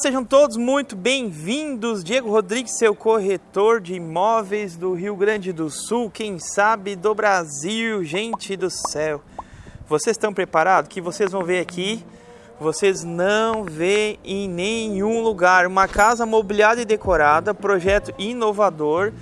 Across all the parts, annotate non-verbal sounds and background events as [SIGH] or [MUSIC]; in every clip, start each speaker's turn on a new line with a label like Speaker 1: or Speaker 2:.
Speaker 1: Sejam todos muito bem-vindos. Diego Rodrigues, seu corretor de imóveis do Rio Grande do Sul, quem sabe do Brasil, gente do céu. Vocês estão preparados? Que vocês vão ver aqui, vocês não vê em nenhum lugar. Uma casa mobiliada e decorada, projeto inovador.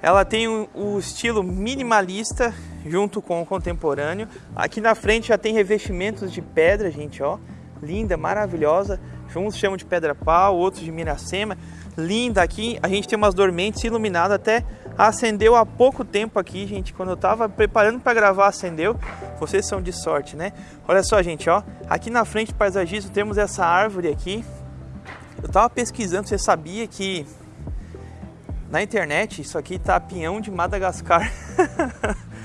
Speaker 1: Ela tem o um, um estilo minimalista junto com o contemporâneo. Aqui na frente já tem revestimentos de pedra, gente, ó. Linda, maravilhosa Uns chamam de pedra pau, outros de miracema. Linda aqui. A gente tem umas dormentes iluminadas até acendeu há pouco tempo aqui, gente. Quando eu tava preparando para gravar, acendeu. Vocês são de sorte, né? Olha só, gente, ó. Aqui na frente do paisagismo temos essa árvore aqui. Eu tava pesquisando, você sabia que na internet isso aqui tá pinhão de Madagascar. [LAUGHS]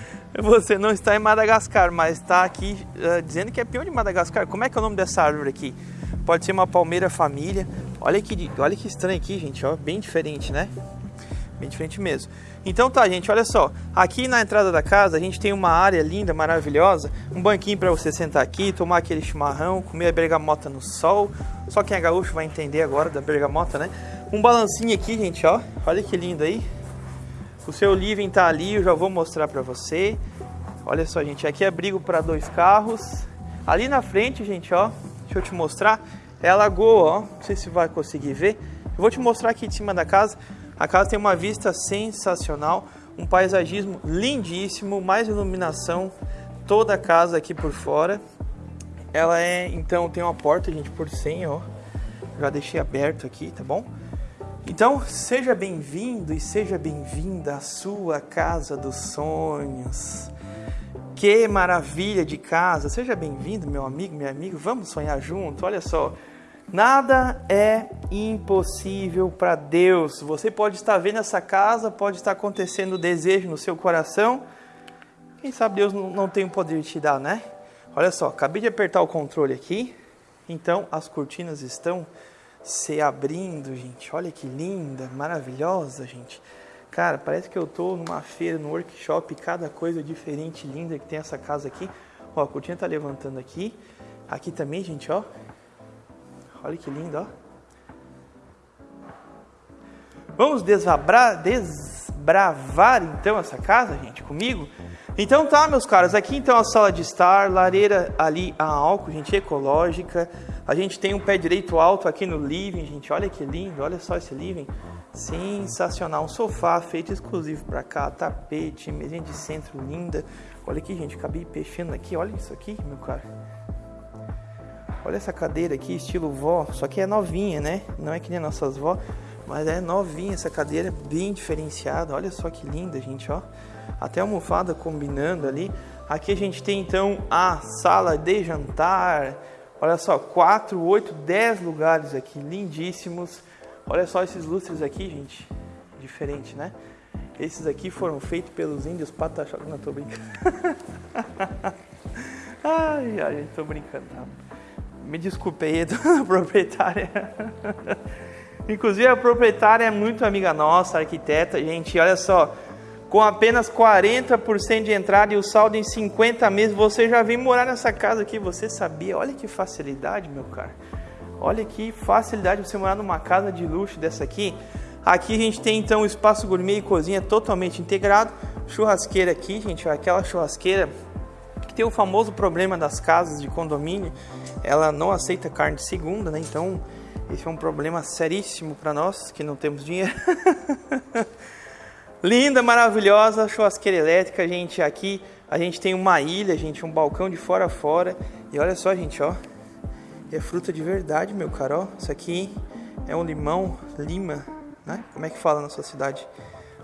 Speaker 1: você não está em Madagascar, mas está aqui uh, dizendo que é pinhão de Madagascar. Como é que é o nome dessa árvore aqui? Pode ser uma palmeira família. Olha que, olha que estranho aqui, gente. Ó, bem diferente, né? Bem diferente mesmo. Então tá, gente, olha só. Aqui na entrada da casa a gente tem uma área linda, maravilhosa. Um banquinho para você sentar aqui, tomar aquele chimarrão, comer a bergamota no sol. Só quem é gaúcho vai entender agora da bergamota, né? Um balancinho aqui, gente, ó. Olha que lindo aí. O seu living tá ali, eu já vou mostrar para você. Olha só, gente, aqui é abrigo para dois carros. Ali na frente, gente, ó, Deixa eu te mostrar. É a lagoa, ó. Não sei se vai conseguir ver. Eu vou te mostrar aqui de cima da casa. A casa tem uma vista sensacional, um paisagismo lindíssimo, mais iluminação, toda a casa aqui por fora. Ela é, então, tem uma porta, gente, por 100, ó. Já deixei aberto aqui, tá bom? Então, seja bem-vindo e seja bem-vinda à sua casa dos sonhos. Que maravilha de casa! Seja bem-vindo, meu amigo, meu amigo. Vamos sonhar junto. Olha só, nada é impossível para Deus. Você pode estar vendo essa casa, pode estar acontecendo desejo no seu coração. Quem sabe Deus não tem o poder de te dar, né? Olha só, acabei de apertar o controle aqui. Então as cortinas estão se abrindo, gente. Olha que linda, maravilhosa, gente. Cara, parece que eu tô numa feira, num workshop, cada coisa diferente, linda que tem essa casa aqui. Ó, a cortina tá levantando aqui. Aqui também, gente, ó. Olha que lindo, ó. Vamos desvabrar, desbravar então essa casa, gente, comigo? Então tá, meus caros, aqui então a sala de estar, lareira ali a álcool, gente, ecológica. A gente tem um pé direito alto aqui no living, gente, olha que lindo, olha só esse living. Sensacional, um sofá feito exclusivo para cá, tapete, mesinha de centro linda. Olha aqui, gente, acabei peixando aqui, olha isso aqui, meu cara. Olha essa cadeira aqui, estilo vó, só que é novinha, né? Não é que nem nossas vó, mas é novinha essa cadeira, bem diferenciada. Olha só que linda, gente, ó. Até almofada combinando ali. Aqui a gente tem então a sala de jantar. Olha só, 4, 8, 10 lugares aqui, lindíssimos Olha só esses lustres aqui, gente. Diferente, né? Esses aqui foram feitos pelos índios pataxó. Não, tô brincando. [LAUGHS] ai, ai, tô brincando. Tá? Me desculpe aí, [LAUGHS] dona proprietária. Inclusive, a proprietária é muito amiga nossa, arquiteta. Gente, olha só. Com apenas 40% de entrada e o saldo em 50 meses, você já vem morar nessa casa aqui. Você sabia? Olha que facilidade, meu cara. Olha que facilidade você morar numa casa de luxo dessa aqui. Aqui a gente tem então espaço gourmet e cozinha totalmente integrado. Churrasqueira aqui, gente, aquela churrasqueira que tem o famoso problema das casas de condomínio. Ela não aceita carne de segunda, né? Então, esse é um problema seríssimo para nós que não temos dinheiro. [LAUGHS] Linda, maravilhosa churrasqueira elétrica, gente. Aqui a gente tem uma ilha, gente, um balcão de fora a fora. E olha só, gente, ó, é fruta de verdade, meu cara, ó. Isso aqui é um limão, lima, né? Como é que fala na sua cidade?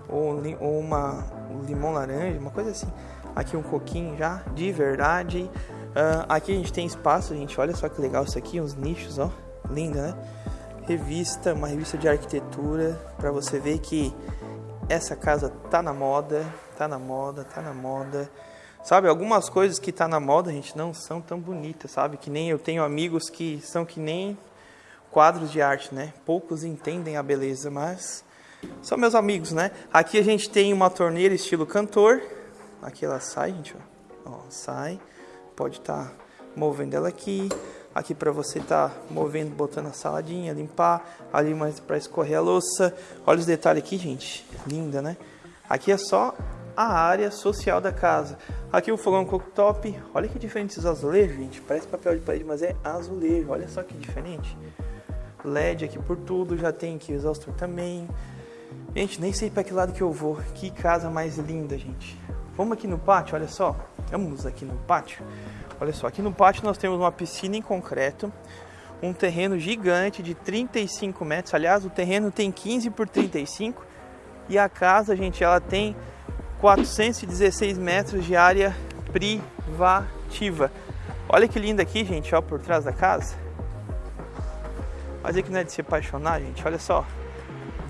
Speaker 1: Ou, ou uma um limão laranja, uma coisa assim. Aqui um coquinho já, de verdade. Uh, aqui a gente tem espaço, gente. Olha só que legal isso aqui, uns nichos, ó. Linda, né? Revista, uma revista de arquitetura, para você ver que essa casa tá na moda, tá na moda, tá na moda. Sabe, algumas coisas que tá na moda, gente, não são tão bonitas, sabe? Que nem eu tenho amigos que são que nem quadros de arte, né? Poucos entendem a beleza, mas são meus amigos, né? Aqui a gente tem uma torneira estilo cantor. Aqui ela sai, gente, ó. ó sai. Pode estar tá movendo ela aqui. Aqui para você estar tá movendo, botando a saladinha, limpar. Ali mais para escorrer a louça. Olha os detalhes aqui, gente. Linda, né? Aqui é só a área social da casa. Aqui o fogão cooktop. Olha que diferente esses azulejos, gente. Parece papel de parede, mas é azulejo. Olha só que diferente. LED aqui por tudo. Já tem aqui o exaustor também. Gente, nem sei para que lado que eu vou. Que casa mais linda, gente. Vamos aqui no pátio, olha só. Vamos aqui no pátio. Olha só, aqui no pátio nós temos uma piscina em concreto, um terreno gigante de 35 metros. Aliás, o terreno tem 15 por 35 e a casa, gente, ela tem 416 metros de área privativa. Olha que linda aqui, gente, ó, por trás da casa. Mas é que não é de se apaixonar, gente. Olha só,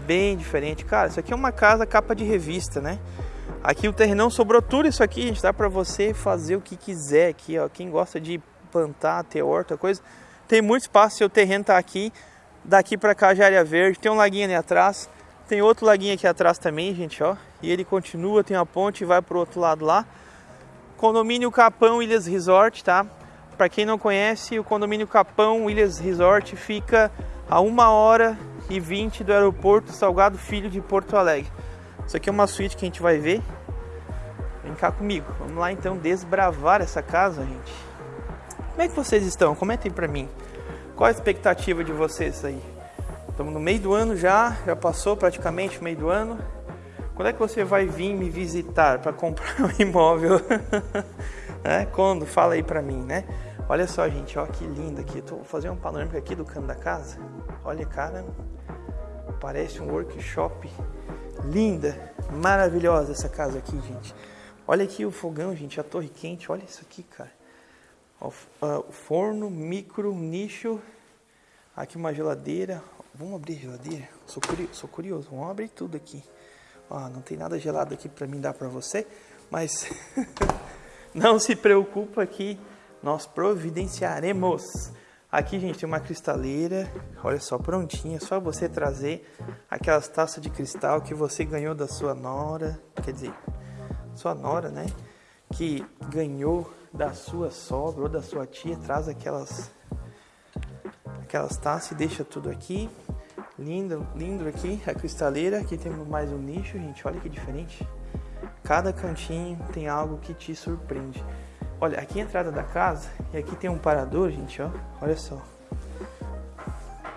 Speaker 1: bem diferente, cara. Isso aqui é uma casa capa de revista, né? Aqui o terrenão sobrou tudo isso aqui, gente, dá para você fazer o que quiser aqui, ó. Quem gosta de plantar, ter horta, coisa, tem muito espaço, seu terreno tá aqui. Daqui para cá já é área verde, tem um laguinho ali atrás, tem outro laguinho aqui atrás também, gente, ó. E ele continua, tem uma ponte e vai pro outro lado lá. Condomínio Capão Ilhas Resort, tá? Para quem não conhece, o condomínio Capão Ilhas Resort fica a uma hora e 20 do aeroporto Salgado Filho de Porto Alegre. Isso aqui é uma suíte que a gente vai ver. Vem cá comigo. Vamos lá então desbravar essa casa, gente. Como é que vocês estão? Comentem pra mim. Qual a expectativa de vocês aí? Estamos no meio do ano já, já passou praticamente o meio do ano. Quando é que você vai vir me visitar para comprar um imóvel? [LAUGHS] é, quando? Fala aí pra mim, né? Olha só, gente, ó que lindo aqui. Tô fazendo um panorâmico aqui do canto da casa. Olha, cara, parece um workshop Linda, maravilhosa essa casa aqui, gente. Olha aqui o fogão, gente, a torre quente. Olha isso aqui, cara. O forno, micro, nicho. Aqui uma geladeira. Vamos abrir a geladeira? Sou curioso, sou curioso. Vamos abrir tudo aqui. Ó, não tem nada gelado aqui para mim dar para você, mas [LAUGHS] não se preocupa que nós providenciaremos. Aqui, gente, tem uma cristaleira, olha só, prontinha, só você trazer aquelas taças de cristal que você ganhou da sua nora, quer dizer, sua nora, né? Que ganhou da sua sogra ou da sua tia, traz aquelas aquelas taças e deixa tudo aqui. Lindo, lindo aqui a cristaleira, aqui temos mais um nicho, gente, olha que diferente. Cada cantinho tem algo que te surpreende. Olha, aqui é a entrada da casa e aqui tem um parador, gente, ó. Olha só.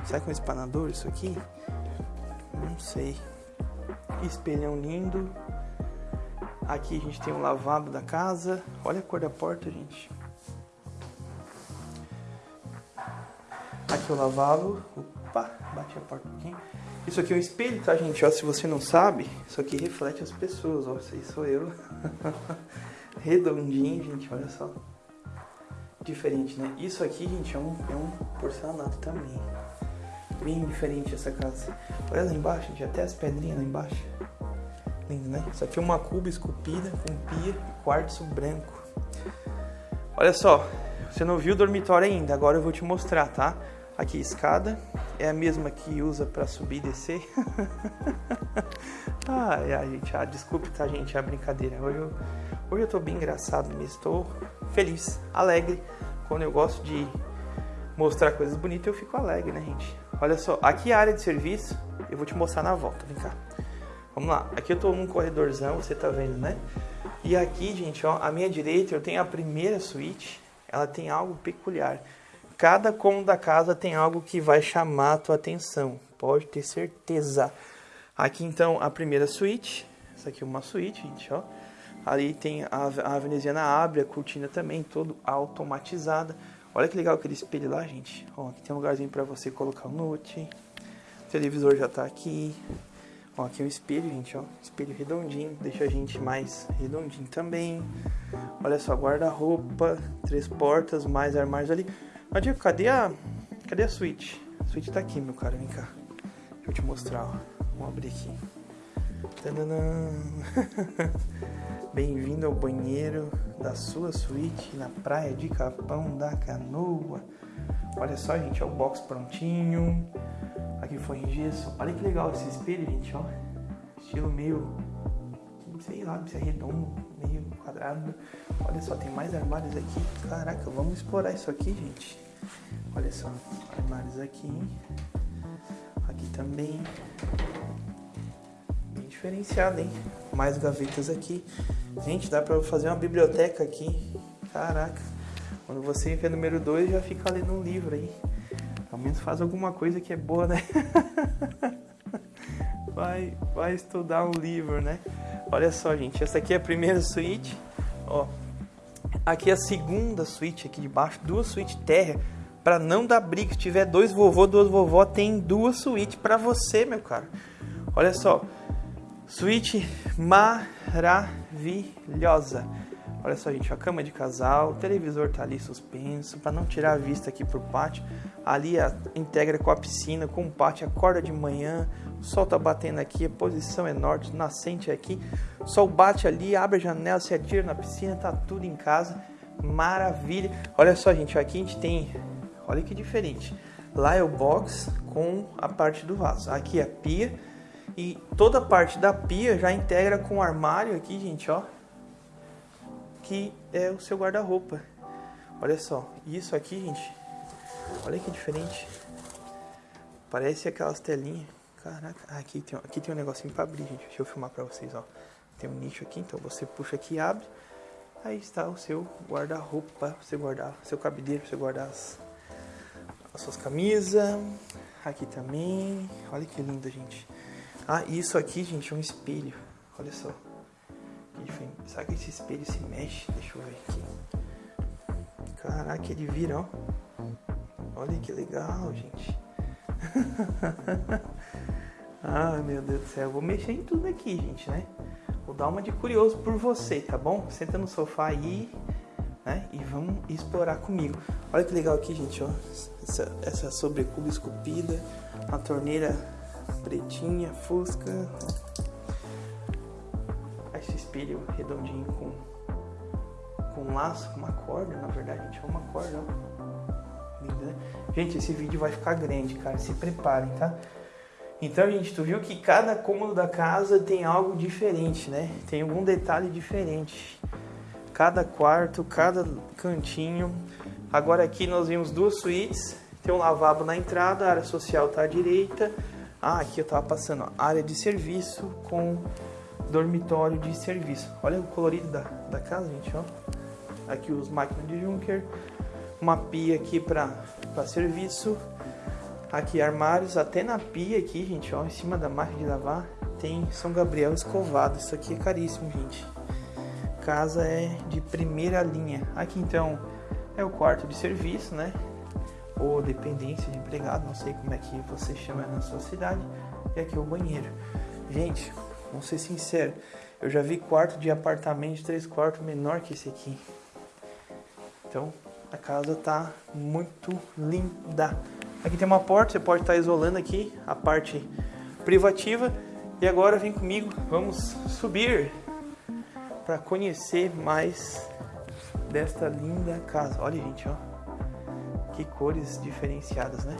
Speaker 1: Será que é um espanador isso aqui? Não sei. Espelhão lindo. Aqui a gente tem um lavabo da casa. Olha a cor da porta, gente. Aqui é o lavabo. Opa, bate a porta um pouquinho. Isso aqui é um espelho, tá, gente? Ó, se você não sabe, isso aqui reflete as pessoas. Ó, isso sou eu. [LAUGHS] redondinho, gente, olha só. Diferente, né? Isso aqui, gente, é um, é um porcelanato também. Bem diferente essa casa. Olha lá embaixo, gente, até as pedrinhas lá embaixo. Lindo, né? Isso aqui é uma cuba esculpida com pia e quartzo branco. Olha só, você não viu o dormitório ainda, agora eu vou te mostrar, tá? Aqui escada, é a mesma que usa para subir e descer. [LAUGHS] ai, ai, gente, ah, desculpe, tá, gente, é a brincadeira. Hoje eu Hoje eu tô bem engraçado mesmo, estou feliz, alegre. Quando eu gosto de mostrar coisas bonitas, eu fico alegre, né, gente? Olha só, aqui é a área de serviço, eu vou te mostrar na volta, vem cá. Vamos lá, aqui eu tô num corredorzão, você tá vendo, né? E aqui, gente, ó, à minha direita eu tenho a primeira suíte, ela tem algo peculiar. Cada cômodo da casa tem algo que vai chamar a tua atenção, pode ter certeza. Aqui então a primeira suíte, essa aqui é uma suíte, gente, ó. Ali tem a, a veneziana abre, a cortina também, todo automatizada. Olha que legal aquele espelho lá, gente. Ó, aqui tem um lugarzinho para você colocar o note. O televisor já tá aqui. Ó, aqui é um espelho, gente, ó. Espelho redondinho, deixa a gente mais redondinho também. Olha só, guarda-roupa, três portas, mais armários ali. Mas, cadê a... Cadê a suíte? A suíte tá aqui, meu cara, vem cá. Deixa eu te mostrar, ó. Vamos abrir aqui. [LAUGHS] Bem-vindo ao banheiro da sua suíte na praia de Capão da Canoa. Olha só, gente, é o box prontinho. Aqui foi em gesso. Olha que legal esse espelho, gente, ó. Estilo meio, sei lá, se é redondo, meio quadrado. Olha só, tem mais armários aqui. Caraca, vamos explorar isso aqui, gente. Olha só, armários aqui. Aqui também. Bem diferenciado, hein? Mais gavetas aqui. Gente, dá pra fazer uma biblioteca aqui. Caraca. Quando você entra número 2, já fica lendo um livro aí. Ao menos faz alguma coisa que é boa, né? [LAUGHS] vai, vai estudar um livro, né? Olha só, gente. Essa aqui é a primeira suíte. Ó, aqui é a segunda suíte aqui de baixo. Duas suítes terra. Pra não dar briga. Se tiver dois vovô, duas vovó, tem duas suítes pra você, meu cara. Olha só. Suíte maravilhosa. Olha só, gente, a cama de casal, o televisor tá ali suspenso, para não tirar a vista aqui pro pátio. Ali a, integra com a piscina, com o pátio, acorda de manhã, o sol tá batendo aqui, a posição é norte, nascente é aqui. O sol bate ali, abre a janela, se atira na piscina, tá tudo em casa. Maravilha. Olha só, gente, aqui a gente tem, olha que diferente. Lá é o box com a parte do vaso. Aqui é a pia e toda a parte da pia já integra com o armário aqui, gente, ó que é o seu guarda-roupa. Olha só, isso aqui, gente, olha que diferente. Parece aquelas telinhas. Caraca, ah, aqui tem, aqui tem um negocinho para abrir, gente. Deixa eu filmar para vocês, ó. Tem um nicho aqui, então você puxa aqui e abre. Aí está o seu guarda-roupa, você guardar, seu cabideiro, você guardar as, as suas camisas. Aqui também. Olha que lindo, gente. Ah, isso aqui, gente, é um espelho. Olha só. Será que esse espelho se mexe? Deixa eu ver aqui. Caraca, ele vira, ó. Olha que legal, gente. [LAUGHS] ah, meu Deus do céu. Eu vou mexer em tudo aqui, gente, né? Vou dar uma de curioso por você, tá bom? Senta no sofá aí, né? E vamos explorar comigo. Olha que legal aqui, gente, ó. Essa, essa sobrecuba esculpida. Uma torneira pretinha, fusca espelho redondinho com, com um laço, com uma corda, na verdade, gente, é uma corda, né? Gente, esse vídeo vai ficar grande, cara, se preparem, tá? Então, gente, tu viu que cada cômodo da casa tem algo diferente, né? Tem algum detalhe diferente. Cada quarto, cada cantinho. Agora aqui nós vimos duas suítes. Tem um lavabo na entrada, a área social tá à direita. Ah, aqui eu tava passando, área de serviço com dormitório de serviço. Olha o colorido da, da casa, gente, ó. Aqui os máquinas de Junker, uma pia aqui para serviço, aqui armários, até na pia aqui, gente, ó, em cima da máquina de lavar, tem São Gabriel escovado. Isso aqui é caríssimo, gente. Casa é de primeira linha. Aqui então é o quarto de serviço, né? Ou dependência de empregado, não sei como é que você chama na sua cidade. E aqui é o banheiro. Gente, Vamos ser sincero, eu já vi quarto de apartamento de três quartos menor que esse aqui. Então a casa tá muito linda. Aqui tem uma porta, você pode estar tá isolando aqui a parte privativa. E agora vem comigo, vamos subir para conhecer mais desta linda casa. Olha, gente, ó. Que cores diferenciadas, né?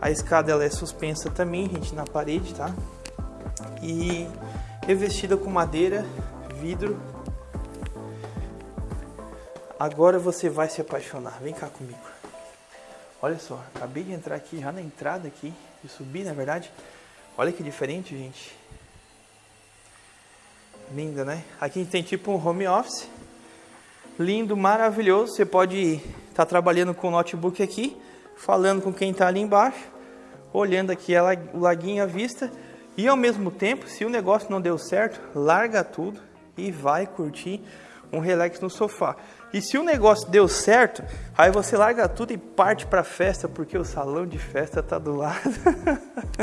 Speaker 1: A escada ela é suspensa também, gente, na parede, tá? e revestida com madeira, vidro. Agora você vai se apaixonar. Vem cá comigo. Olha só, acabei de entrar aqui já na entrada aqui, de subir na verdade. Olha que diferente, gente. Linda, né? Aqui a gente tem tipo um home office. Lindo, maravilhoso. Você pode estar tá trabalhando com o notebook aqui, falando com quem está ali embaixo, olhando aqui o laguinho à vista e ao mesmo tempo, se o negócio não deu certo, larga tudo e vai curtir um relax no sofá. E se o negócio deu certo, aí você larga tudo e parte para festa, porque o salão de festa tá do lado.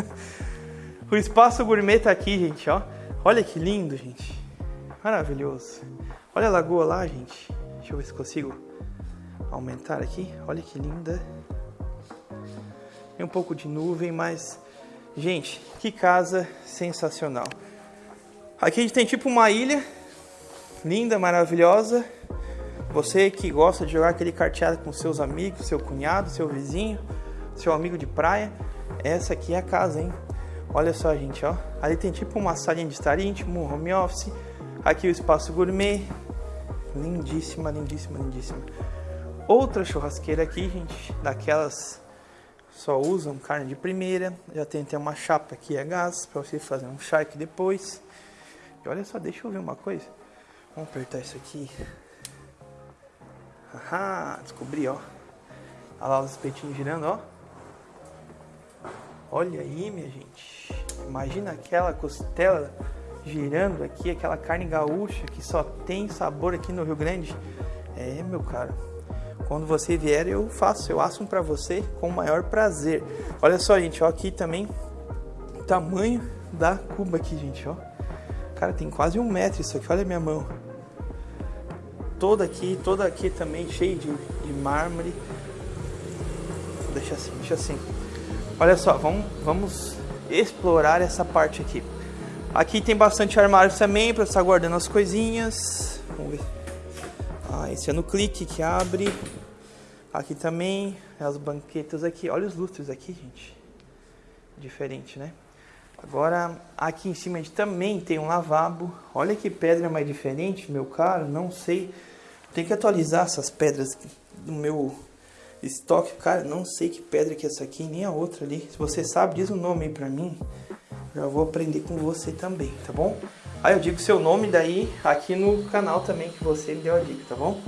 Speaker 1: [LAUGHS] o espaço gourmet tá aqui, gente, ó. Olha que lindo, gente. Maravilhoso. Olha a lagoa lá, gente. Deixa eu ver se consigo aumentar aqui. Olha que linda. Tem um pouco de nuvem, mas Gente, que casa sensacional. Aqui a gente tem tipo uma ilha linda, maravilhosa. Você que gosta de jogar aquele carteado com seus amigos, seu cunhado, seu vizinho, seu amigo de praia, essa aqui é a casa, hein? Olha só, gente, ó. Ali tem tipo uma salinha de estar íntimo, um home office. Aqui o espaço gourmet. Lindíssima, lindíssima, lindíssima. Outra churrasqueira aqui, gente, daquelas só usam carne de primeira. Já tem até uma chapa aqui a gás para você fazer um charque depois. E olha só, deixa eu ver uma coisa. Vamos apertar isso aqui. Ahá, descobri, ó. Olha lá os peitinhos girando, ó. Olha aí, minha gente. Imagina aquela costela girando aqui, aquela carne gaúcha que só tem sabor aqui no Rio Grande. É, meu caro. Quando você vier, eu faço, eu asso um para você com o maior prazer. Olha só, gente, ó, aqui também o tamanho da cuba aqui, gente, ó. Cara, tem quase um metro isso aqui, olha a minha mão. Toda aqui, toda aqui também cheia de, de mármore. Deixa assim, deixa assim. Olha só, vamos, vamos explorar essa parte aqui. Aqui tem bastante armário também para estar guardando as coisinhas. Vamos ver. Ah, esse é no clique que abre. Aqui também, as banquetas aqui. Olha os lustres aqui, gente. Diferente, né? Agora, aqui em cima a gente também tem um lavabo. Olha que pedra mais diferente, meu caro. Não sei. Tem que atualizar essas pedras do meu Estoque, cara, não sei que pedra que é essa aqui, nem a outra ali. Se você sabe, diz o nome aí pra mim. Já vou aprender com você também, tá bom? Aí eu digo seu nome daí aqui no canal também que você me deu a dica, tá bom?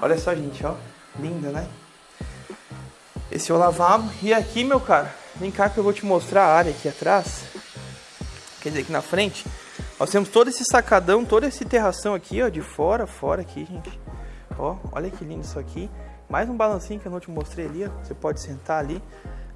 Speaker 1: Olha só, gente, ó. Linda, né? Esse é o lavabo. E aqui, meu cara, vem cá que eu vou te mostrar a área aqui atrás. Quer dizer, aqui na frente. Nós temos todo esse sacadão, toda essa terração aqui, ó, de fora, fora aqui, gente. Ó, olha que lindo isso aqui. Mais um balancinho que eu não te mostrei ali, ó. Você pode sentar ali,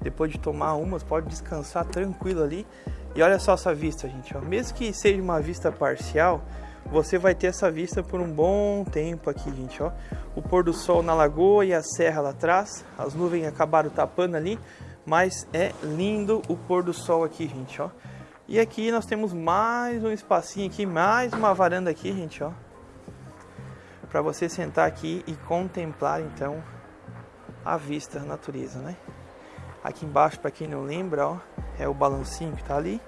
Speaker 1: depois de tomar umas, pode descansar tranquilo ali. E olha só essa vista, gente, ó. Mesmo que seja uma vista parcial, você vai ter essa vista por um bom tempo aqui, gente, ó. O pôr do sol na lagoa e a serra lá atrás. As nuvens acabaram tapando ali, mas é lindo o pôr do sol aqui, gente, ó. E aqui nós temos mais um espacinho aqui, mais uma varanda aqui, gente, ó para você sentar aqui e contemplar então a vista, a natureza, né? Aqui embaixo, para quem não lembra, ó, é o balancinho que está ali.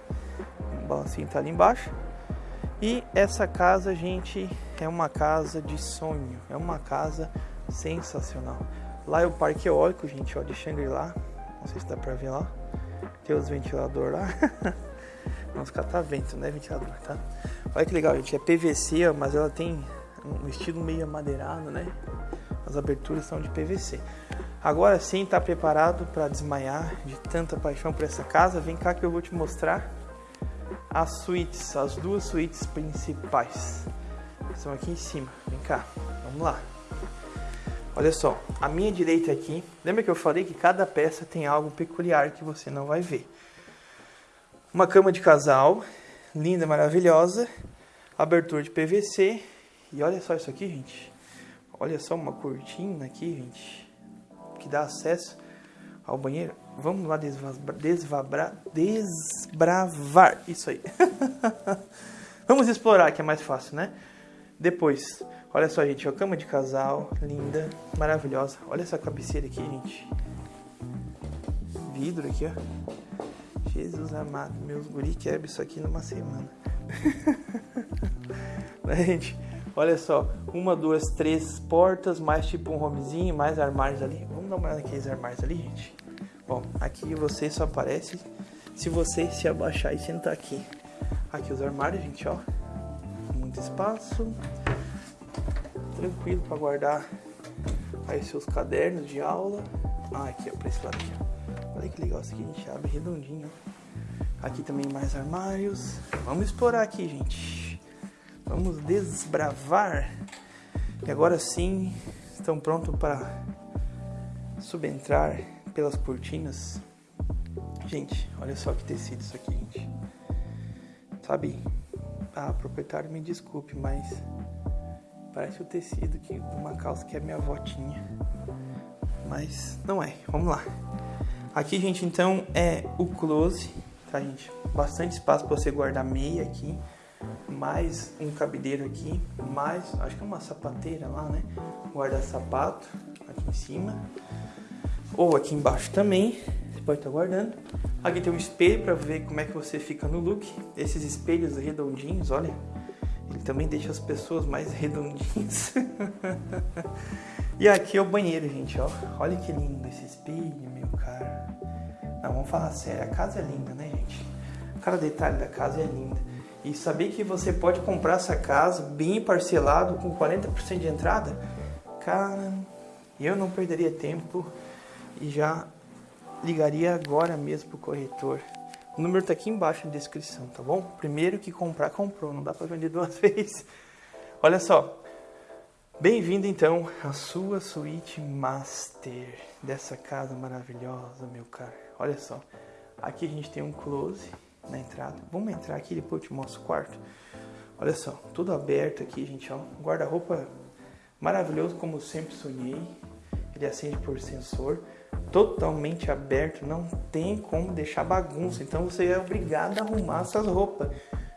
Speaker 1: O balancinho está ali embaixo. E essa casa, gente, é uma casa de sonho. É uma casa sensacional. Lá é o parque eólico, gente, ó, de Shangri-La. Não sei se dá para ver lá. Tem os ventiladores lá. [LAUGHS] Vamos catar vento, né, ventilador, tá? Olha que legal, gente. É PVC, mas ela tem um estilo meio amadeirado, né? As aberturas são de PVC. Agora sim, está preparado para desmaiar de tanta paixão por essa casa? Vem cá que eu vou te mostrar as suítes, as duas suítes principais. Estão aqui em cima. Vem cá, vamos lá. Olha só, a minha direita aqui, lembra que eu falei que cada peça tem algo peculiar que você não vai ver. Uma cama de casal, linda, maravilhosa, abertura de PVC e olha só isso aqui, gente. Olha só uma cortina aqui, gente, que dá acesso ao banheiro. Vamos lá desvabrar, desbravar isso aí. [LAUGHS] Vamos explorar que é mais fácil, né? Depois, olha só, gente, a cama de casal, linda, maravilhosa. Olha essa cabeceira aqui, gente. Vidro aqui, ó. Jesus amado, meus guri quebram isso aqui numa semana. [LAUGHS] gente? Olha só, uma, duas, três portas, mais tipo um homezinho, mais armários ali. Vamos dar uma olhada naqueles armários ali, gente. Bom, aqui você só aparece se você se abaixar e sentar aqui. Aqui os armários, gente, ó. Muito espaço. Tranquilo para guardar aí seus cadernos de aula. Ah, aqui, ó, pra esse lado aqui, ó. Olha que legal, isso aqui a gente abre redondinho. Aqui também mais armários. Vamos explorar aqui, gente. Vamos desbravar. E agora sim, estão prontos para subentrar pelas cortinas. Gente, olha só que tecido isso aqui, gente. Sabe? Ah, proprietário, me desculpe, mas parece o tecido que, uma calça que é minha avó tinha. Mas não é. Vamos lá. Aqui, gente, então é o close, tá, gente? Bastante espaço para você guardar meia aqui mais um cabideiro aqui, mais, acho que é uma sapateira lá, né? Guarda-sapato aqui em cima. Ou aqui embaixo também, você pode estar guardando. Aqui tem um espelho para ver como é que você fica no look. Esses espelhos redondinhos, olha, ele também deixa as pessoas mais redondinhas. [LAUGHS] E aqui é o banheiro, gente, ó. Olha que lindo esse espelho, meu cara. Não, vamos falar sério, a casa é linda, né, gente? Cada detalhe da casa é linda. E saber que você pode comprar essa casa bem parcelado, com 40% de entrada, cara, eu não perderia tempo e já ligaria agora mesmo pro corretor. O número tá aqui embaixo na descrição, tá bom? Primeiro que comprar, comprou, não dá para vender duas [LAUGHS] vezes. Olha só, Bem-vindo então à sua suíte master dessa casa maravilhosa, meu caro. Olha só, aqui a gente tem um close na entrada. Vamos entrar aqui depois eu te mostro o quarto. Olha só, tudo aberto aqui, gente, ó. Guarda-roupa maravilhoso como sempre sonhei. Ele acende por sensor, totalmente aberto, não tem como deixar bagunça. Então você é obrigado a arrumar suas roupas.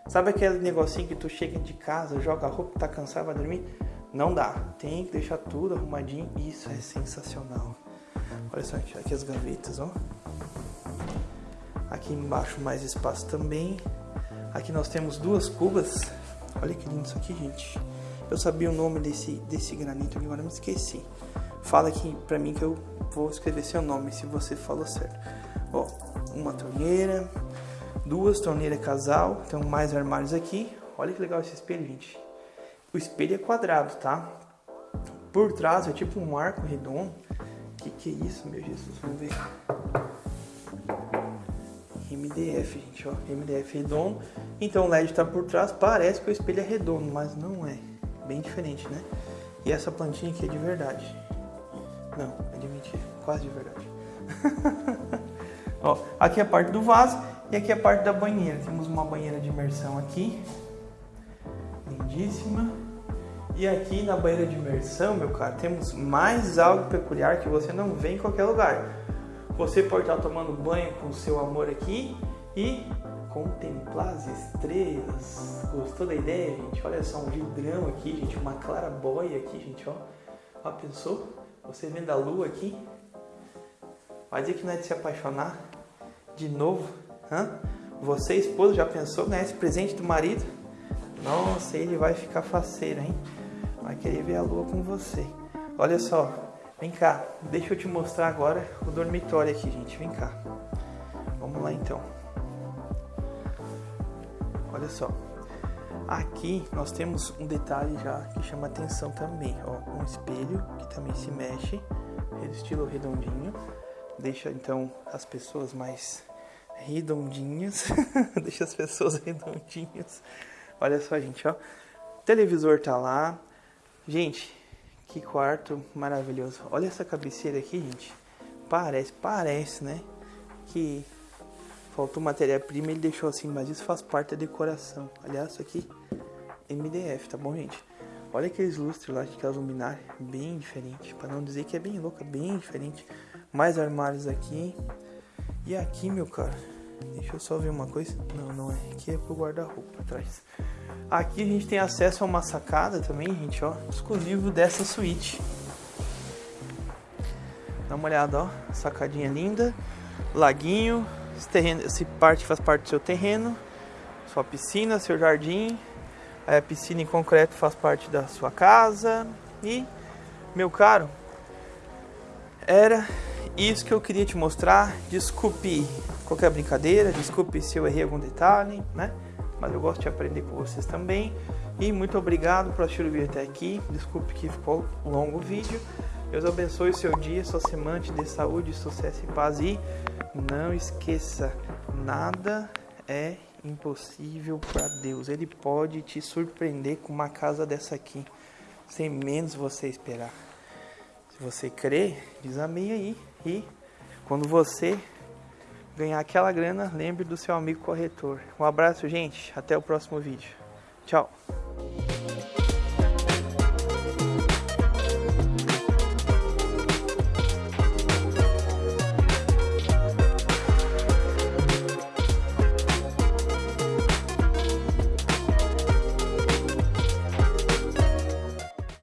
Speaker 1: Sabe aquele negocinho que tu chega de casa, joga a roupa, tá cansado, vai dormir? Não dá. Tem que deixar tudo arrumadinho. Isso é sensacional. Olha só aqui, aqui as gavetas, ó. Aqui embaixo mais espaço também. Aqui nós temos duas cubas. Olha que lindo isso aqui, gente. Eu sabia o nome desse, desse granito agora me esqueci. Fala aqui pra mim que eu vou escrever seu nome, se você falou certo. Ó, uma torneira, duas torneiras casal, tem mais armários aqui. Olha que legal esse espelho, gente. O espelho é quadrado, tá? Por trás é tipo um arco redondo. Que que é isso, meu Jesus? Vamos ver. MDF, gente, ó. MDF redondo. Então o LED tá por trás. Parece que o espelho é redondo, mas não é. Bem diferente, né? E essa plantinha aqui é de verdade. Não, é de mentira. Quase de verdade. [LAUGHS] ó, aqui é a parte do vaso e aqui é a parte da banheira. Temos uma banheira de imersão aqui lindíssima. E aqui na banheira de imersão, meu cara, temos mais algo peculiar que você não vê em qualquer lugar. Você pode estar tomando banho com o seu amor aqui e contemplar as estrelas. Gostou da ideia, gente? Olha só, um vidrão aqui, gente, uma clarabóia aqui, gente, ó. Ó, pensou? Você vendo a lua aqui? Vai dizer que não é de se apaixonar? De novo? Hã? Você, esposa, já pensou ganhar esse presente do marido? Nossa, ele vai ficar faceiro, hein? Vai querer ver a lua com você. Olha só, vem cá, deixa eu te mostrar agora o dormitório aqui, gente. Vem cá. Vamos lá então. Olha só. Aqui nós temos um detalhe já que chama atenção também, ó, um espelho que também se mexe, estilo redondinho, deixa então as pessoas mais redondinhas, [LAUGHS] deixa as pessoas redondinhas. Olha só, gente, ó. O televisor tá lá. Gente, que quarto maravilhoso. Olha essa cabeceira aqui, gente. Parece, parece, né? Que faltou matéria-prima ele deixou assim, mas isso faz parte da decoração. Aliás, isso aqui MDF, tá bom, gente? Olha aqueles lustres lá, aquelas luminárias, bem diferente. Para não dizer que é bem louca, bem diferente. Mais armários aqui. E aqui, meu cara, Deixa eu só ver uma coisa. Não, não é. Aqui é pro guarda-roupa atrás. Aqui a gente tem acesso a uma sacada também, gente, ó. Exclusivo dessa suíte. Dá uma olhada, ó. Sacadinha linda. Laguinho. Esse, terreno, esse parte faz parte do seu terreno. Sua piscina, seu jardim. Aí a piscina em concreto faz parte da sua casa. E, meu caro, era isso que eu queria te mostrar. Desculpe qualquer brincadeira, desculpe se eu errei algum detalhe, né? Mas eu gosto de aprender com vocês também. E muito obrigado por assistir o vídeo até aqui. Desculpe que ficou longo o vídeo. Deus abençoe o seu dia, sua semana, te saúde, sucesso e paz. E não esqueça, nada é impossível para Deus. Ele pode te surpreender com uma casa dessa aqui, sem menos você esperar. Se você crê, diz amém aí. E quando você ganhar aquela grana, lembre do seu amigo corretor. Um abraço, gente. Até o próximo vídeo. Tchau.